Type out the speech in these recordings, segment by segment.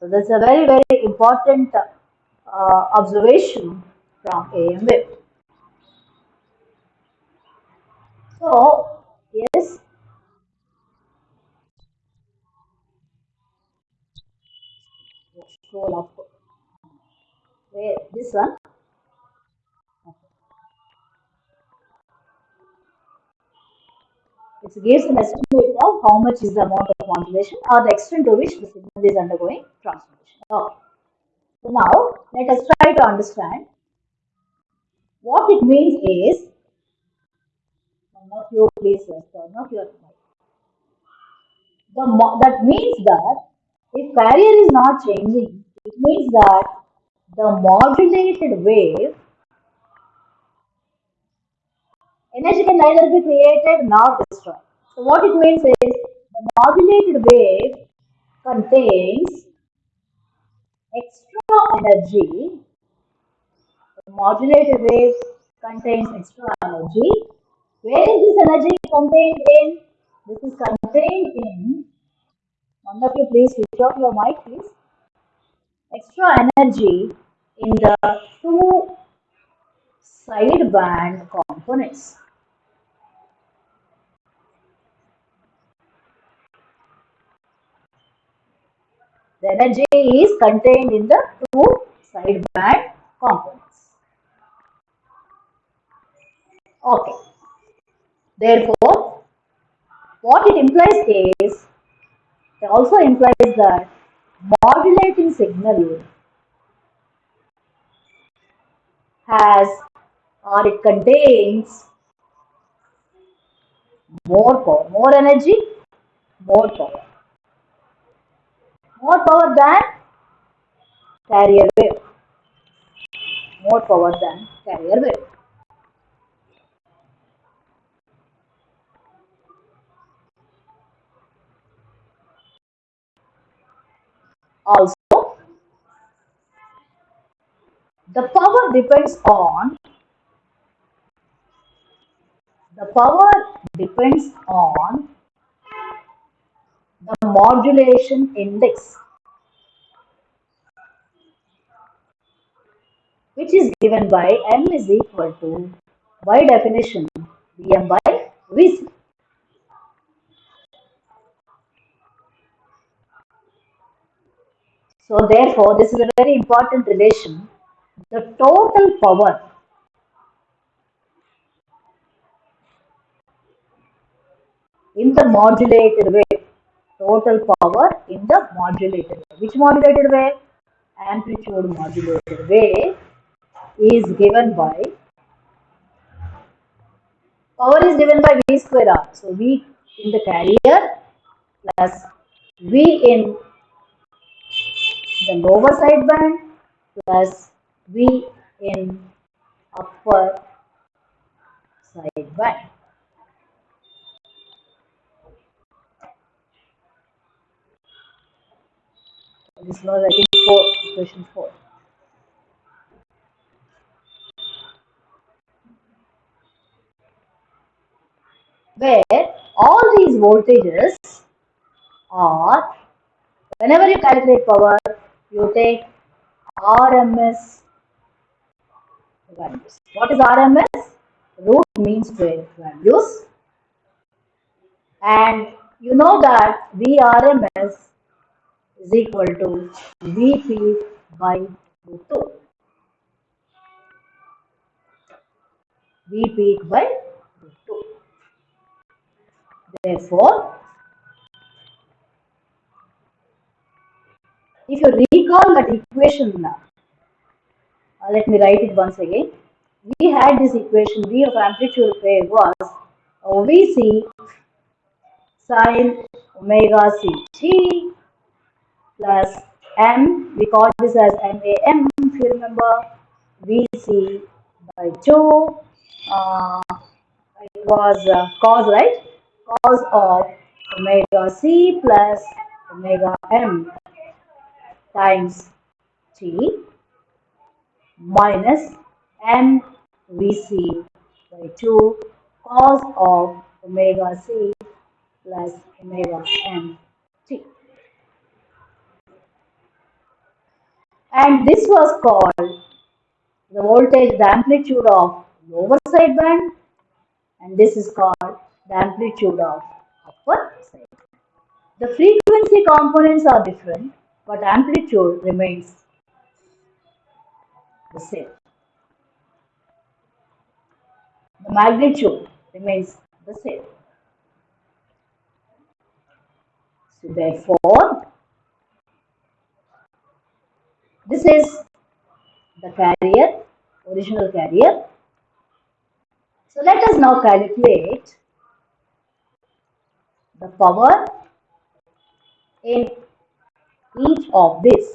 So that's a very, very important uh, observation from AM. So, yes, scroll up. Where this one? It gives an estimate of how much is the amount of modulation or the extent to which the signal is undergoing transformation. Okay. So now let us try to understand what it means is one of you please turn off your. The that means that if carrier is not changing, it means that the modulated wave energy can neither be created nor destroyed. So what it means is the modulated wave contains extra energy. The modulated wave contains extra energy. Where is this energy contained in? This is contained in, one of you please switch off your mic please. Extra energy in the two sideband components. Energy is contained in the two sideband components. Okay. Therefore, what it implies is, it also implies that modulating signal has or it contains more power, more energy, more power more power than carrier wave. More power than carrier wave. Also, the power depends on the power depends on the modulation index which is given by m is equal to by definition Vm by Vc. So therefore this is a very important relation. The total power in the modulated wave total power in the modulated wave. Which modulated wave? Amplitude modulated wave is given by power is given by V square R. So V in the carrier plus V in the lower sideband plus V in upper sideband. This was I think four, question four. Where all these voltages are, whenever you calculate power, you take RMS values. What is RMS? Root mean square values. And you know that VRMS is equal to Vp by root 2. V peak by root 2. Therefore, if you recall that equation now, uh, let me write it once again. We had this equation V of amplitude wave was OVC sine omega c t plus m, we call this as MAM if you remember, VC by 2, uh, it was uh, cos, right? Cos of omega c plus omega m times t minus m VC by 2 cos of omega c plus omega m t. and this was called the voltage, the amplitude of lower sideband and this is called the amplitude of upper sideband. The frequency components are different but amplitude remains the same. The magnitude remains the same. So therefore, this is the carrier, original carrier. So let us now calculate the power in each of these.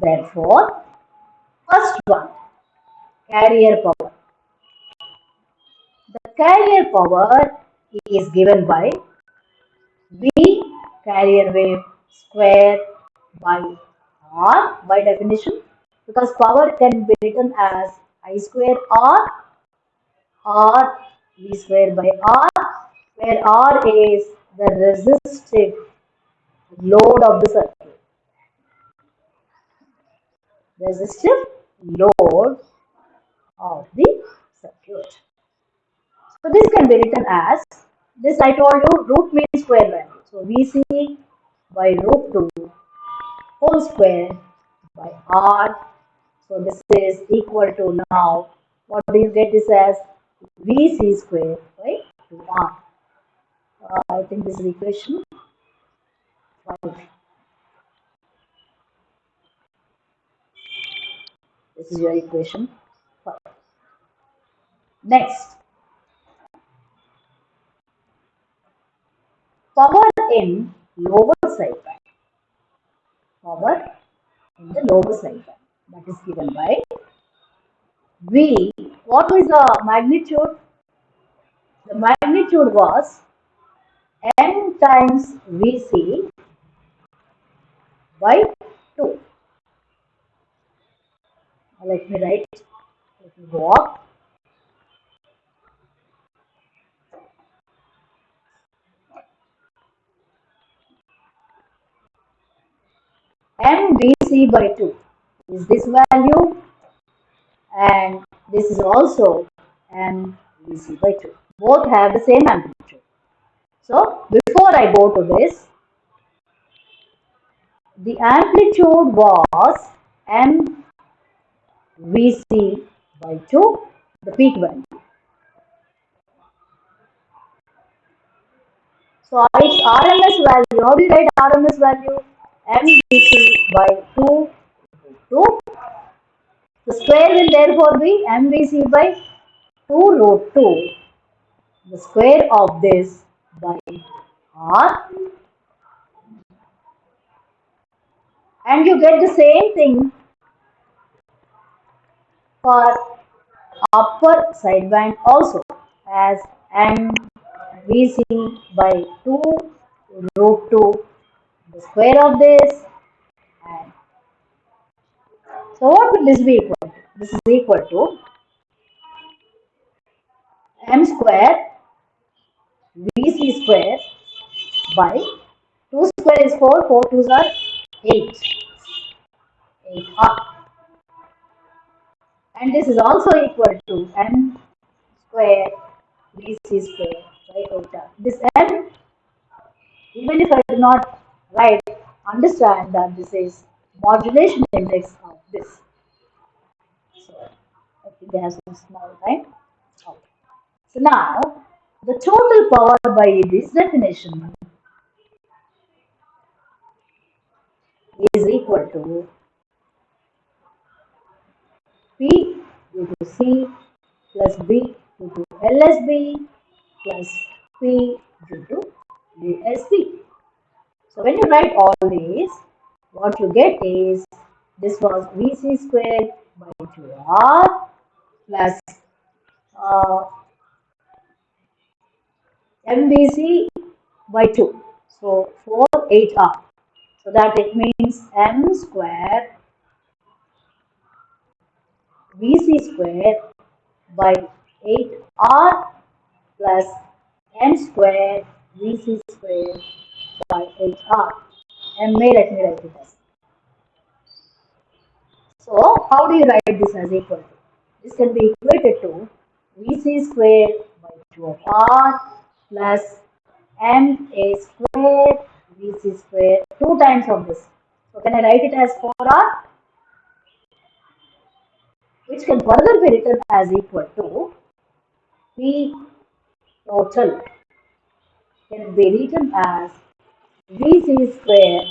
Therefore, first one, carrier power. The carrier power is given by V carrier wave square by R by definition because power can be written as I square R or V square by R where R is the resistive load of the circuit. Resistive load of the circuit. So this can be written as this I told you root mean square value. So VC by root 2 whole square by r. So this is equal to now what do you get this as VC square by 2r. Uh, I think this is equation 5. This is your equation 5. Next, power in lower sideband. Power in the lower sideband that is given by V. What is the magnitude? The magnitude was N times Vc by 2. Let me write, let me go up. MVC by 2 is this value and this is also MVC by 2. Both have the same amplitude. So, before I go to this, the amplitude was MVC by 2, the peak value. So, its RMS value, how do you write RMS value? MVC by 2 2. The square will therefore be MVC by 2 root 2. The square of this by R. And you get the same thing for upper sideband also as MVC by 2 root 2 the square of this and so what will this be equal to? This is equal to m square vc square by 2 square is 4, 4 2s are 8, 8r and this is also equal to m square vc square by 8r. This m even if I do not right, understand that this is modulation index of this. So, I think they have some small time. Okay. So now, the total power by this definition is equal to P due to C plus B due to LSB plus P due to DSB. So when you write all these, what you get is this was VC squared by 2R plus uh, MVC by 2. So 4 8R. So that it means M square VC square by 8R plus M square VC square by HR. MA, let me write it as. So, how do you write this as equal to? This can be equated to VC square by 2 of R plus MA square VC square 2 times of this. So, can I write it as 4R? Which can further be written as equal to P total can be written as VC square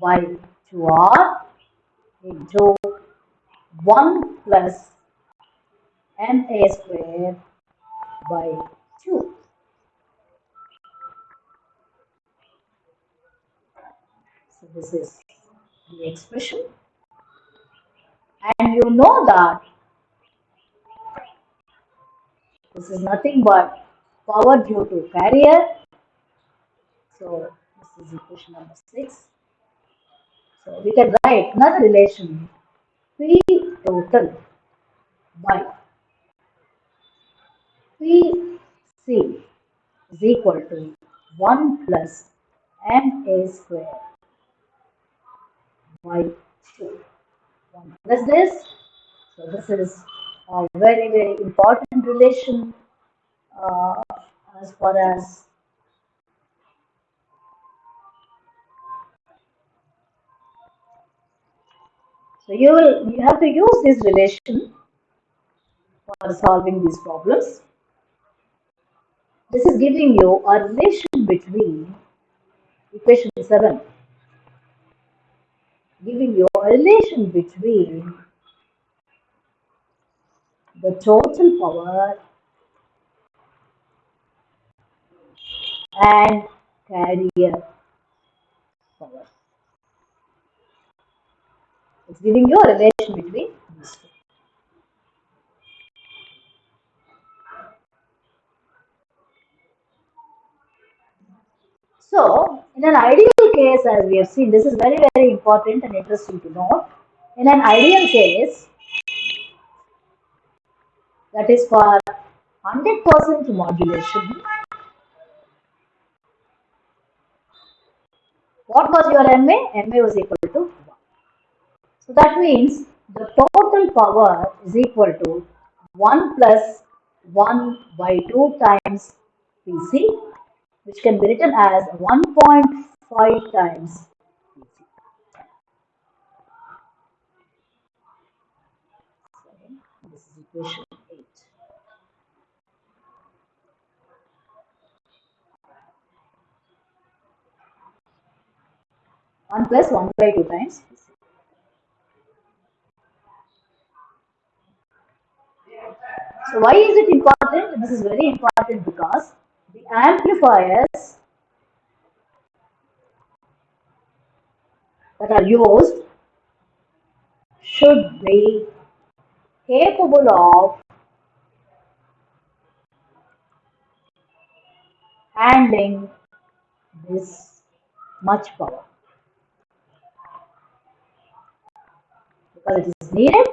by 2R into 1 plus MA square by 2. So this is the expression and you know that this is nothing but power due to carrier. So this is equation number 6. So we can write another relation P total by PC is equal to 1 plus MA square by 2. 1 plus this. So this is a very very important relation uh, as far as so you will you have to use this relation for solving these problems. This is giving you a relation between equation 7 giving you a relation between the total power and carrier power. It's giving you a relation between these two. So, in an ideal case, as we have seen, this is very, very important and interesting to note. In an ideal case, that is for 100% modulation, what was your MA? MA was equal to 1. So that means the total power is equal to 1 plus 1 by 2 times PC which can be written as 1.5 times This is equation 8. One plus one by two times. So why is it important? This is very important because the amplifiers that are used should be capable of handling this much power because it is needed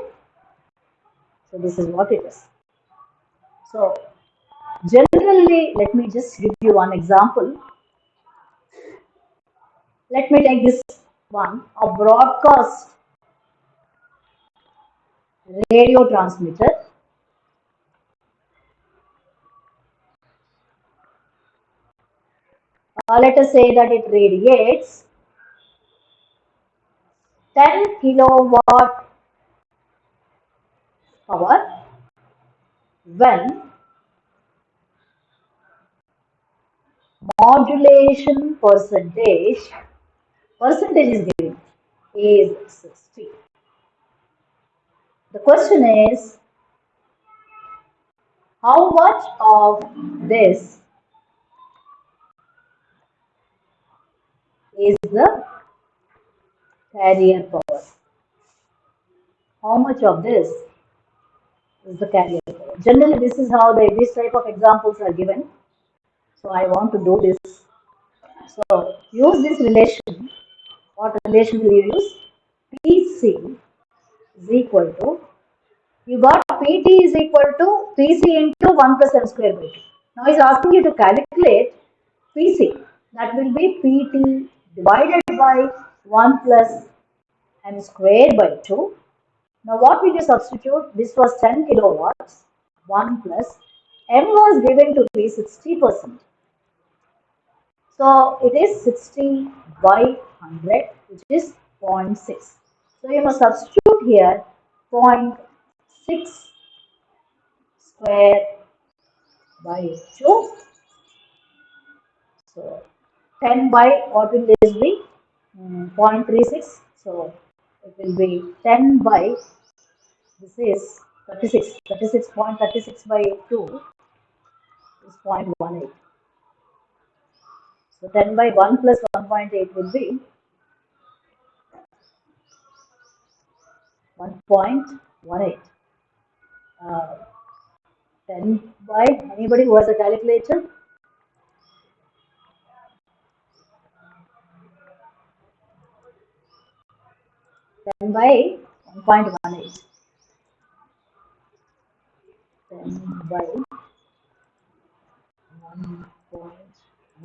so this is what it is so generally let me just give you one example. Let me take this one. A broadcast radio transmitter. Uh, let us say that it radiates 10 kilowatt power when modulation percentage percentage is given is 60 the question is how much of this is the carrier power? How much of this is the carrier power generally this is how the this type of examples are given so I want to do this. So use this relation. What relation will you use? PC is equal to, you got PT is equal to PC into 1 plus m square by 2. Now he is asking you to calculate PC. that will be pt divided by 1 plus m square by 2 now what will you substitute this was 10 kilowatts 1 plus m was given to be 60 percent so it is 60 by 100 which is 0.6 so you must substitute here 0.6 square by 2. So 10 by what will this be? Um, 0.36. So it will be 10 by this is 36, 36.36 by 2 is 0.18. So 10 by 1 plus 1.8 will be 1.18. Uh, 10 by, anybody who has a calculator? Ten by 1.18 then by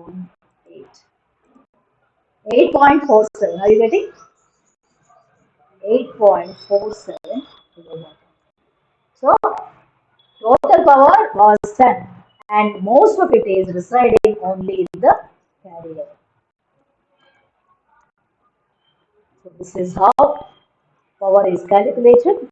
1.18. 8.47. Are you getting? 8.47. So, total power was 10 and most of it is residing only in the carrier. So, this is how power is calculated